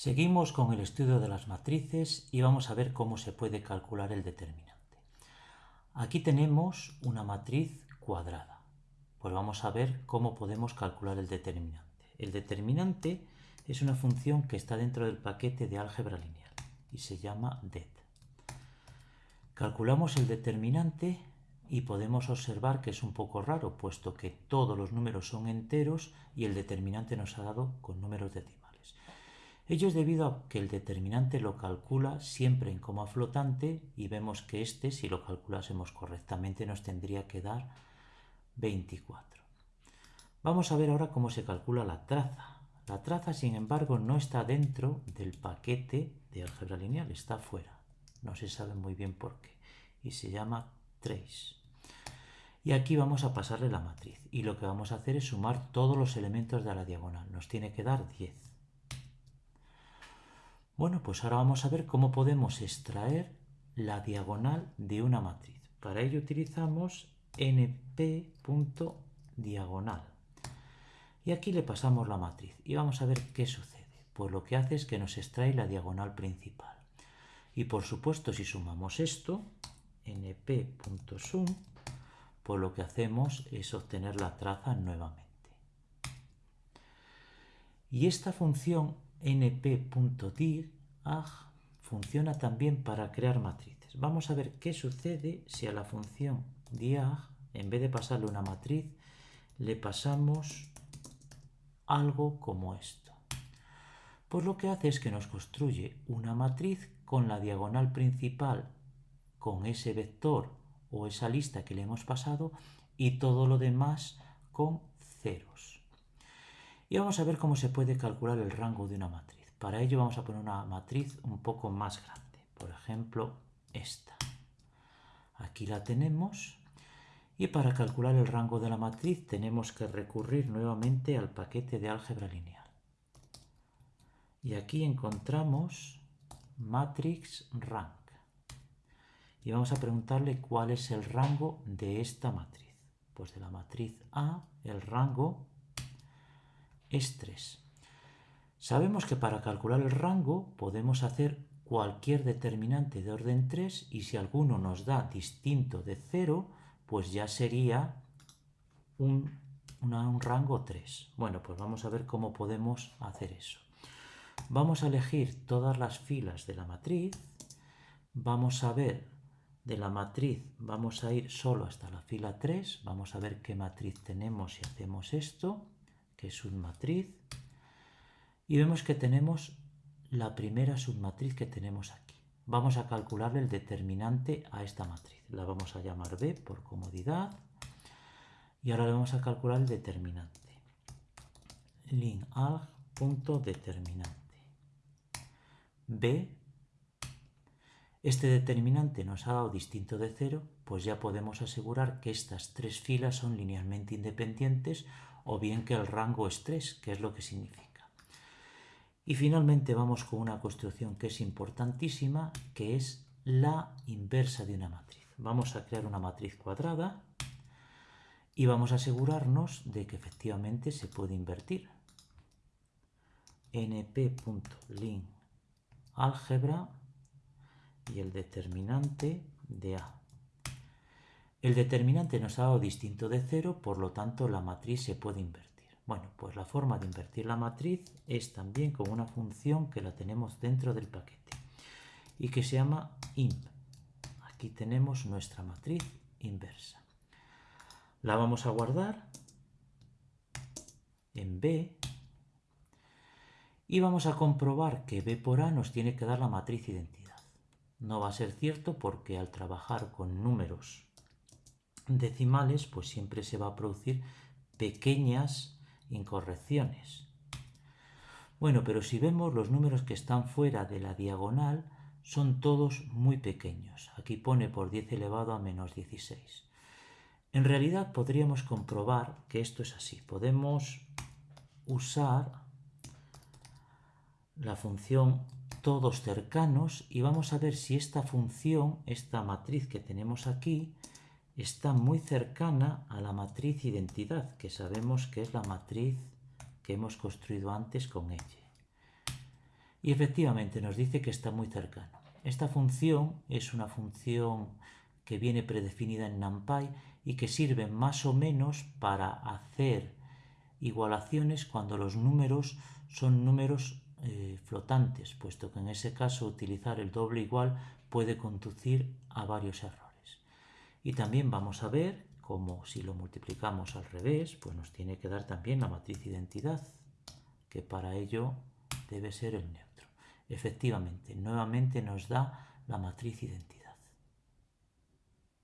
Seguimos con el estudio de las matrices y vamos a ver cómo se puede calcular el determinante. Aquí tenemos una matriz cuadrada. Pues vamos a ver cómo podemos calcular el determinante. El determinante es una función que está dentro del paquete de álgebra lineal y se llama det. Calculamos el determinante y podemos observar que es un poco raro, puesto que todos los números son enteros y el determinante nos ha dado con números decimales. Ello es debido a que el determinante lo calcula siempre en coma flotante y vemos que este, si lo calculásemos correctamente, nos tendría que dar 24. Vamos a ver ahora cómo se calcula la traza. La traza, sin embargo, no está dentro del paquete de álgebra lineal, está fuera. No se sabe muy bien por qué. Y se llama trace. Y aquí vamos a pasarle la matriz. Y lo que vamos a hacer es sumar todos los elementos de la diagonal. Nos tiene que dar 10. Bueno, pues ahora vamos a ver cómo podemos extraer la diagonal de una matriz. Para ello utilizamos np.diagonal. Y aquí le pasamos la matriz y vamos a ver qué sucede. Pues lo que hace es que nos extrae la diagonal principal. Y por supuesto, si sumamos esto, np.sum, pues lo que hacemos es obtener la traza nuevamente. Y esta función np.dir funciona también para crear matrices. Vamos a ver qué sucede si a la función diag, en vez de pasarle una matriz, le pasamos algo como esto. Pues lo que hace es que nos construye una matriz con la diagonal principal, con ese vector o esa lista que le hemos pasado y todo lo demás con ceros. Y vamos a ver cómo se puede calcular el rango de una matriz. Para ello vamos a poner una matriz un poco más grande. Por ejemplo, esta. Aquí la tenemos. Y para calcular el rango de la matriz tenemos que recurrir nuevamente al paquete de álgebra lineal. Y aquí encontramos matrix rank. Y vamos a preguntarle cuál es el rango de esta matriz. Pues de la matriz A, el rango es 3. Sabemos que para calcular el rango podemos hacer cualquier determinante de orden 3 y si alguno nos da distinto de 0, pues ya sería un, un rango 3. Bueno, pues vamos a ver cómo podemos hacer eso. Vamos a elegir todas las filas de la matriz. Vamos a ver de la matriz, vamos a ir solo hasta la fila 3. Vamos a ver qué matriz tenemos si hacemos esto que es submatriz, y vemos que tenemos la primera submatriz que tenemos aquí. Vamos a calcularle el determinante a esta matriz. La vamos a llamar B por comodidad. Y ahora le vamos a calcular el determinante. lin determinante. B. Este determinante nos ha dado distinto de cero, pues ya podemos asegurar que estas tres filas son linealmente independientes o bien que el rango es 3, que es lo que significa. Y finalmente vamos con una construcción que es importantísima, que es la inversa de una matriz. Vamos a crear una matriz cuadrada y vamos a asegurarnos de que efectivamente se puede invertir. np.lin álgebra y el determinante de A. El determinante nos ha dado distinto de cero, por lo tanto la matriz se puede invertir. Bueno, pues la forma de invertir la matriz es también con una función que la tenemos dentro del paquete y que se llama imp. Aquí tenemos nuestra matriz inversa. La vamos a guardar en B y vamos a comprobar que B por A nos tiene que dar la matriz identidad. No va a ser cierto porque al trabajar con números decimales, pues siempre se va a producir pequeñas incorrecciones. Bueno, pero si vemos los números que están fuera de la diagonal, son todos muy pequeños. Aquí pone por 10 elevado a menos 16. En realidad podríamos comprobar que esto es así. Podemos usar la función todos cercanos y vamos a ver si esta función, esta matriz que tenemos aquí, está muy cercana a la matriz identidad, que sabemos que es la matriz que hemos construido antes con ella. Y efectivamente nos dice que está muy cercano. Esta función es una función que viene predefinida en NumPy y que sirve más o menos para hacer igualaciones cuando los números son números eh, flotantes, puesto que en ese caso utilizar el doble igual puede conducir a varios errores. Y también vamos a ver cómo si lo multiplicamos al revés, pues nos tiene que dar también la matriz identidad, que para ello debe ser el neutro. Efectivamente, nuevamente nos da la matriz identidad.